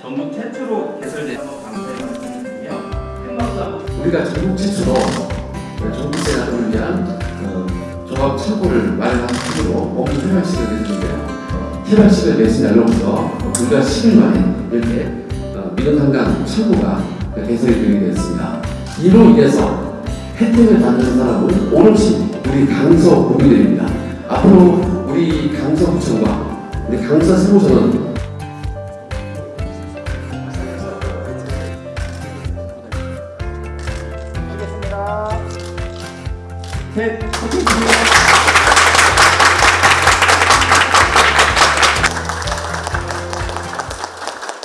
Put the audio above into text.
전국 최초로 개설된 감사의 말씀드리며 우리가 전국 최초로 전국세 나눔을 위한 어, 종합 창고를 마련한 기으로 오픈 개발식을 해주는데요. 개발식을 내신 날로부터 불과 10일 만에 이렇게 어, 민원상담 창고가 개설이 되게 되었습니다. 이로 인해서 혜택을 받는 사람은 오롯이 우리 강서 구민들입니다. 앞으로 우리 강서구청과 우리 강서 세무서는 手。